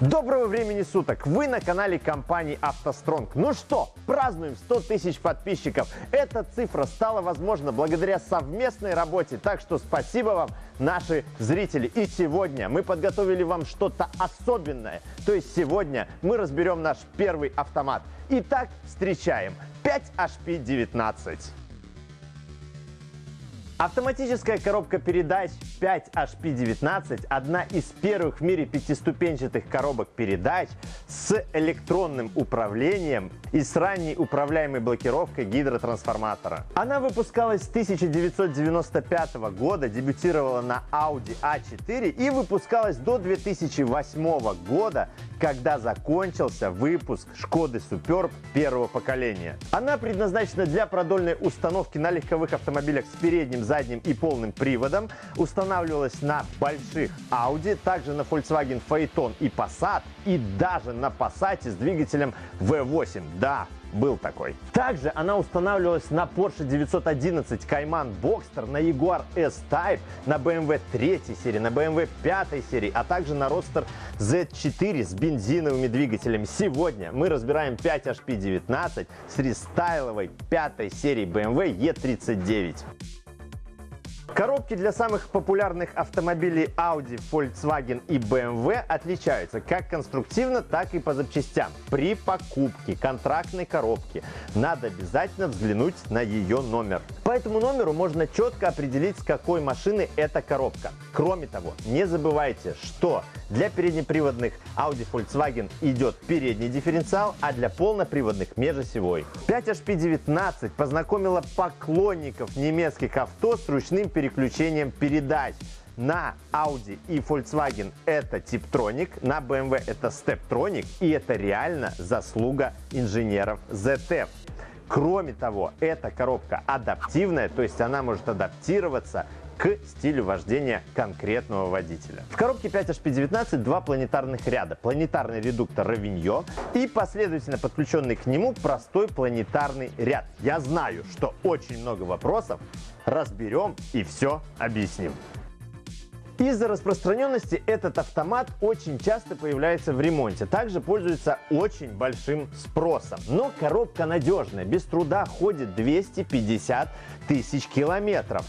Доброго времени суток! Вы на канале компании «АвтоСтронг». Ну что, празднуем 100 тысяч подписчиков. Эта цифра стала возможна благодаря совместной работе, так что спасибо вам, наши зрители. И сегодня мы подготовили вам что-то особенное. То есть сегодня мы разберем наш первый автомат. Итак, встречаем 5HP19. Автоматическая коробка передач 5HP19 – одна из первых в мире пятиступенчатых коробок передач с электронным управлением и с ранней управляемой блокировкой гидротрансформатора. Она выпускалась с 1995 года, дебютировала на Audi A4 и выпускалась до 2008 года, когда закончился выпуск Шкоды Superb первого поколения. Она предназначена для продольной установки на легковых автомобилях с передним задним и полным приводом, устанавливалась на больших Audi, также на Volkswagen Phaeton и Passat, и даже на Passat с двигателем V8. Да, был такой. Также она устанавливалась на Porsche 911 Cayman Boxster, на Jaguar S-Type, на BMW 3 серии, на BMW 5 серии, а также на Roadster Z4 с бензиновыми двигателями. Сегодня мы разбираем 5HP19 с рестайловой 5 серии BMW E39. Коробки для самых популярных автомобилей Audi, Volkswagen и BMW отличаются как конструктивно, так и по запчастям. При покупке контрактной коробки надо обязательно взглянуть на ее номер. По этому номеру можно четко определить, с какой машины эта коробка. Кроме того, не забывайте, что для переднеприводных Audi Volkswagen идет передний дифференциал, а для полноприводных межосевой. 5HP19 познакомила поклонников немецких авто с ручным переключением передач. На Audi и Volkswagen это Tiptronic, на BMW это Steptronic, и это реально заслуга инженеров ZF. Кроме того, эта коробка адаптивная, то есть она может адаптироваться к стилю вождения конкретного водителя. В коробке 5HP19 два планетарных ряда. Планетарный редуктор Равиньо и последовательно подключенный к нему простой планетарный ряд. Я знаю, что очень много вопросов. Разберем и все объясним. Из-за распространенности этот автомат очень часто появляется в ремонте. Также пользуется очень большим спросом. Но коробка надежная, без труда ходит 250 тысяч километров.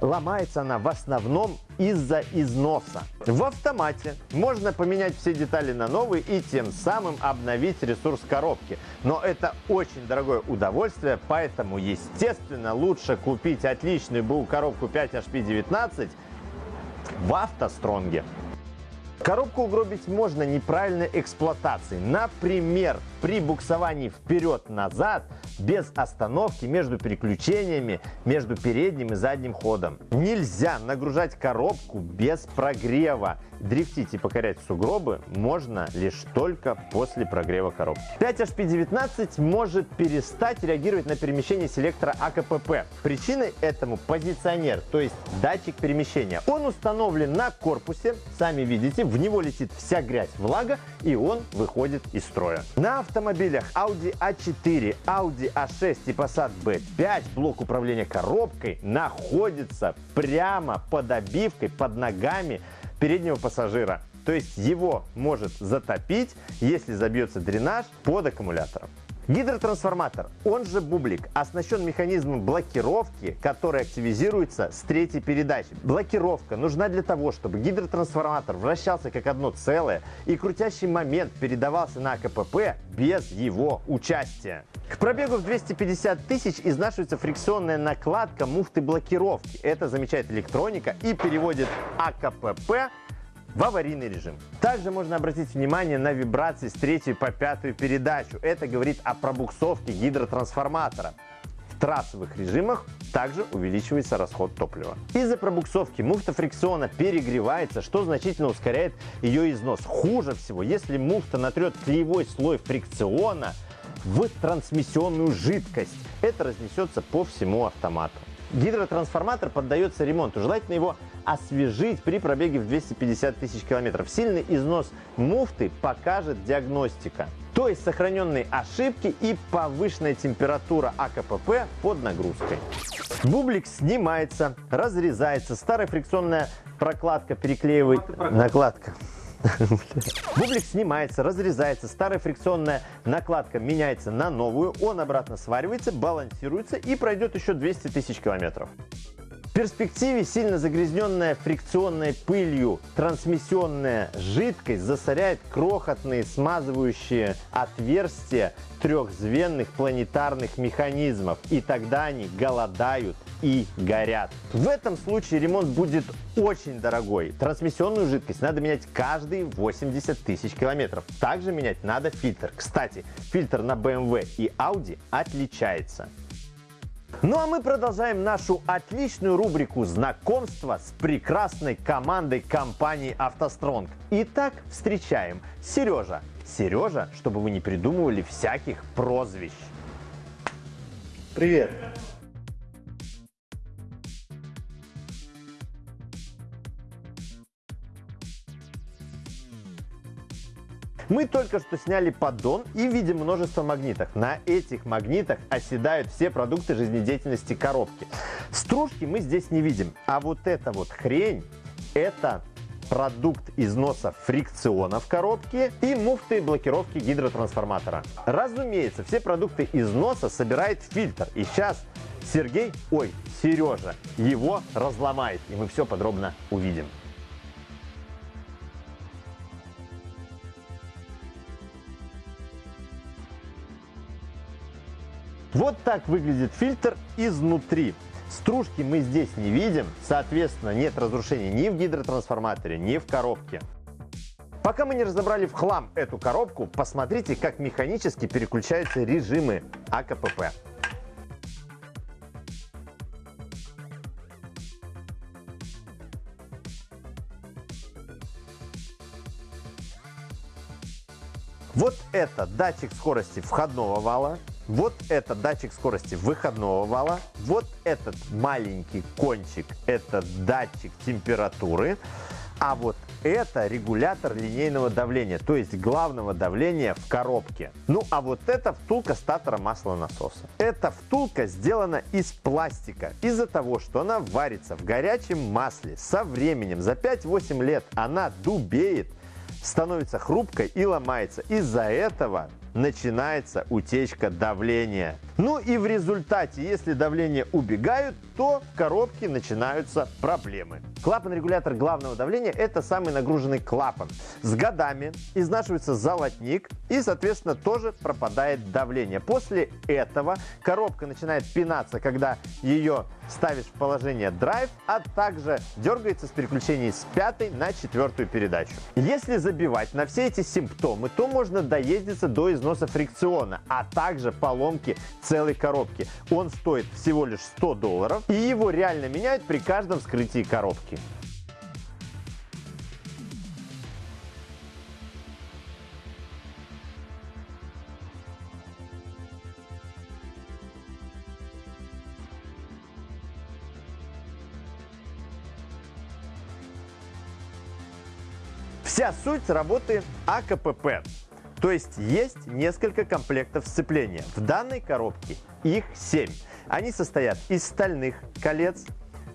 Ломается она в основном из-за износа. В автомате можно поменять все детали на новые и тем самым обновить ресурс коробки. Но это очень дорогое удовольствие, поэтому, естественно, лучше купить отличную БУ коробку 5HP19 в автостронге. Коробку угробить можно неправильной эксплуатацией. Например, при буксовании вперед-назад без остановки между переключениями между передним и задним ходом. Нельзя нагружать коробку без прогрева. Дрифтить и покорять сугробы можно лишь только после прогрева коробки. 5HP19 может перестать реагировать на перемещение селектора АКПП. Причиной этому позиционер, то есть датчик перемещения. Он установлен на корпусе, сами видите, в него летит вся грязь, влага и он выходит из строя. На автомобилях Audi A4, Audi A6 и Passat B5 блок управления коробкой находится прямо под обивкой, под ногами переднего пассажира. То есть его может затопить, если забьется дренаж под аккумулятором. Гидротрансформатор, он же бублик, оснащен механизмом блокировки, который активизируется с третьей передачи. Блокировка нужна для того, чтобы гидротрансформатор вращался как одно целое и крутящий момент передавался на КПП без его участия. К пробегу в 250 тысяч изнашивается фрикционная накладка муфты блокировки. Это замечает электроника и переводит АКПП в аварийный режим. Также можно обратить внимание на вибрации с третьей по пятую передачу. Это говорит о пробуксовке гидротрансформатора. В трассовых режимах также увеличивается расход топлива. Из-за пробуксовки муфта фрикциона перегревается, что значительно ускоряет ее износ. Хуже всего, если муфта натрет клеевой слой фрикциона в трансмиссионную жидкость. Это разнесется по всему автомату. Гидротрансформатор поддается ремонту. Желательно его освежить при пробеге в 250 тысяч километров. Сильный износ муфты покажет диагностика. То есть сохраненные ошибки и повышенная температура АКПП под нагрузкой. Бублик снимается, разрезается, старая фрикционная прокладка переклеивает... Накладка. Бублик снимается, разрезается, старая фрикционная накладка меняется на новую, он обратно сваривается, балансируется и пройдет еще 200 тысяч километров перспективе сильно загрязненная фрикционной пылью трансмиссионная жидкость засоряет крохотные смазывающие отверстия трехзвенных планетарных механизмов, и тогда они голодают и горят. В этом случае ремонт будет очень дорогой. Трансмиссионную жидкость надо менять каждые 80 тысяч километров. Также менять надо фильтр. Кстати, фильтр на BMW и Audi отличается. Ну а мы продолжаем нашу отличную рубрику знакомства с прекрасной командой компании «АвтоСтронг». Итак, встречаем Сережа. Сережа, чтобы вы не придумывали всяких прозвищ. Привет. Мы только что сняли поддон и видим множество магнитов. На этих магнитах оседают все продукты жизнедеятельности коробки. Стружки мы здесь не видим, а вот эта вот хрень, это продукт износа фрикциона в коробке и муфты блокировки гидротрансформатора. Разумеется, все продукты износа собирает фильтр. И сейчас Сергей, ой, Сережа, его разломает. И мы все подробно увидим. Вот так выглядит фильтр изнутри. Стружки мы здесь не видим, соответственно, нет разрушений ни в гидротрансформаторе, ни в коробке. Пока мы не разобрали в хлам эту коробку, посмотрите, как механически переключаются режимы АКПП. Вот это датчик скорости входного вала, вот это датчик скорости выходного вала, вот этот маленький кончик – это датчик температуры, а вот это регулятор линейного давления, то есть главного давления в коробке. Ну а вот это втулка статора маслонасоса. Эта втулка сделана из пластика из-за того, что она варится в горячем масле. Со временем, за 5-8 лет она дубеет, становится хрупкой и ломается. Из-за этого начинается утечка давления. Ну и в результате, если давление убегают, то в коробке начинаются проблемы. Клапан-регулятор главного давления – это самый нагруженный клапан. С годами изнашивается золотник и, соответственно, тоже пропадает давление. После этого коробка начинает пинаться, когда ее ставишь в положение драйв, а также дергается с переключений с пятой на четвертую передачу. Если забивать на все эти симптомы, то можно доездиться до износа фрикциона, а также поломки целой коробки. Он стоит всего лишь 100 долларов и его реально меняют при каждом вскрытии коробки. Вся суть работы АКПП. То есть есть несколько комплектов сцепления. В данной коробке их 7. Они состоят из стальных колец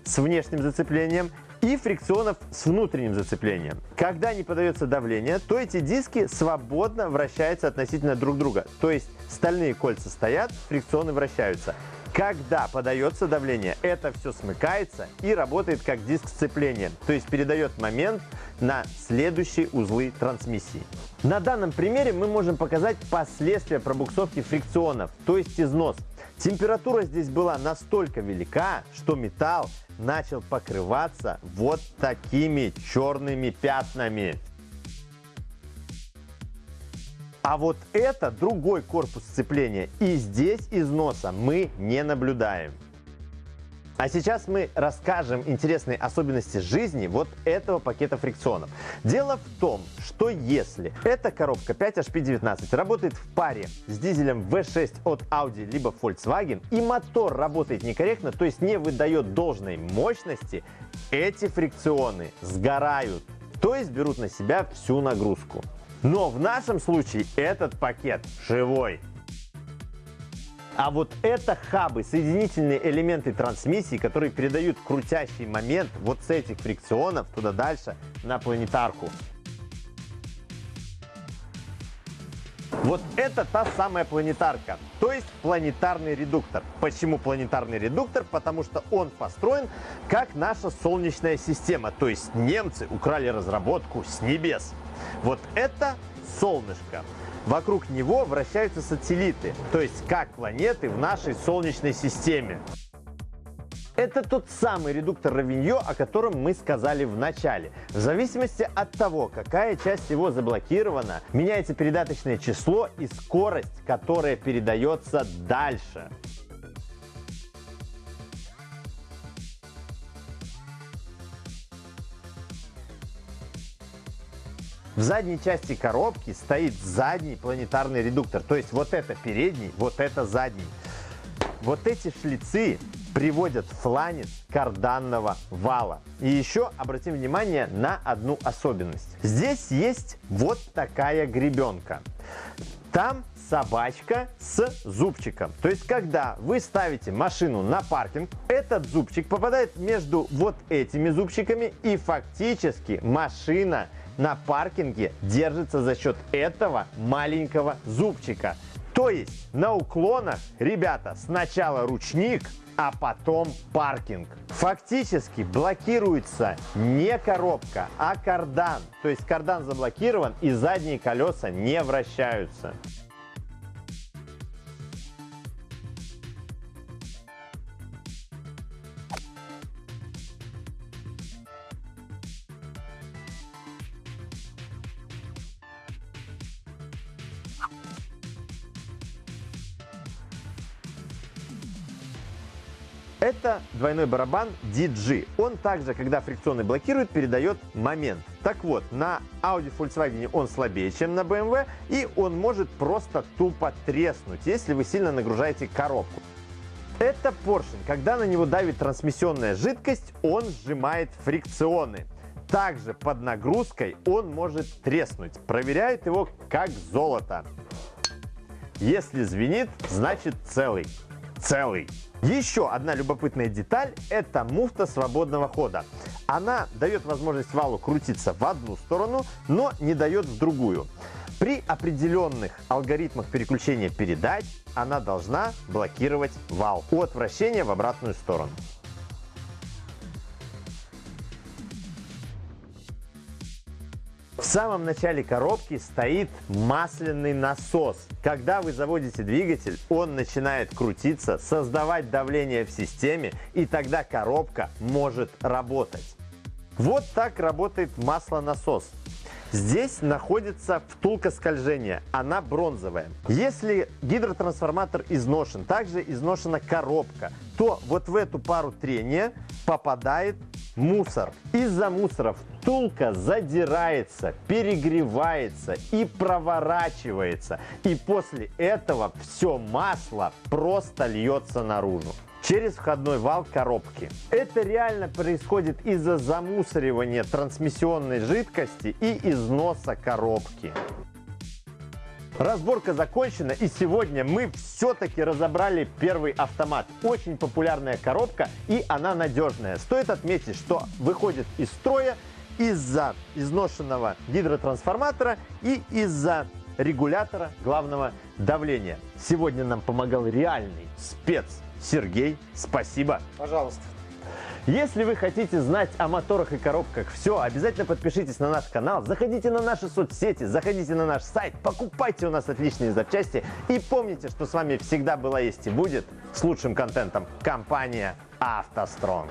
с внешним зацеплением и фрикционов с внутренним зацеплением. Когда не подается давление, то эти диски свободно вращаются относительно друг друга. То есть стальные кольца стоят, фрикционы вращаются. Когда подается давление, это все смыкается и работает как диск сцепления, то есть передает момент на следующие узлы трансмиссии. На данном примере мы можем показать последствия пробуксовки фрикционов, то есть износ. Температура здесь была настолько велика, что металл начал покрываться вот такими черными пятнами. А вот это другой корпус сцепления, и здесь износа мы не наблюдаем. А сейчас мы расскажем интересные особенности жизни вот этого пакета фрикционов. Дело в том, что если эта коробка 5HP19 работает в паре с дизелем V6 от Audi либо Volkswagen и мотор работает некорректно, то есть не выдает должной мощности, эти фрикционы сгорают, то есть берут на себя всю нагрузку. Но в нашем случае этот пакет живой. А вот это хабы, соединительные элементы трансмиссии, которые передают крутящий момент вот с этих фрикционов туда дальше на планетарку. Вот это та самая планетарка, то есть планетарный редуктор. Почему планетарный редуктор? Потому что он построен как наша Солнечная система, то есть немцы украли разработку с небес. Вот это солнышко. Вокруг него вращаются сателлиты, то есть как планеты в нашей Солнечной системе. Это тот самый редуктор Равиньо, о котором мы сказали в начале. В зависимости от того, какая часть его заблокирована, меняется передаточное число и скорость, которая передается дальше. В задней части коробки стоит задний планетарный редуктор. То есть вот это передний, вот это задний. Вот эти шлицы приводят фланец карданного вала. И еще обратим внимание на одну особенность. Здесь есть вот такая гребенка. Там собачка с зубчиком. То есть, когда вы ставите машину на паркинг, этот зубчик попадает между вот этими зубчиками и фактически машина на паркинге держится за счет этого маленького зубчика. То есть на уклонах, ребята, сначала ручник, а потом паркинг. Фактически блокируется не коробка, а кардан. То есть кардан заблокирован и задние колеса не вращаются. Это двойной барабан DG. Он также, когда фрикционный блокирует, передает момент. Так вот, на Audi Volkswagen он слабее, чем на BMW, и он может просто тупо треснуть, если вы сильно нагружаете коробку. Это поршень. Когда на него давит трансмиссионная жидкость, он сжимает фрикционы. Также под нагрузкой он может треснуть. Проверяют его как золото. Если звенит, значит целый. Целый. Еще одна любопытная деталь – это муфта свободного хода. Она дает возможность валу крутиться в одну сторону, но не дает в другую. При определенных алгоритмах переключения передач она должна блокировать вал от вращения в обратную сторону. Самом начале коробки стоит масляный насос. Когда вы заводите двигатель, он начинает крутиться, создавать давление в системе, и тогда коробка может работать. Вот так работает маслонасос. Здесь находится втулка скольжения, она бронзовая. Если гидротрансформатор изношен, также изношена коробка, то вот в эту пару трения попадает мусор. Из-за мусора втулка задирается, перегревается и проворачивается. И после этого все масло просто льется наружу через входной вал коробки. Это реально происходит из-за замусоривания трансмиссионной жидкости и износа коробки. Разборка закончена и сегодня мы все-таки разобрали первый автомат. Очень популярная коробка и она надежная. Стоит отметить, что выходит из строя из-за изношенного гидротрансформатора и из-за регулятора главного давления. Сегодня нам помогал реальный спец Сергей. Спасибо. Пожалуйста. Если вы хотите знать о моторах и коробках все, обязательно подпишитесь на наш канал, заходите на наши соцсети, заходите на наш сайт, покупайте у нас отличные запчасти и помните, что с вами всегда была, есть и будет с лучшим контентом компания «АвтоСтронг».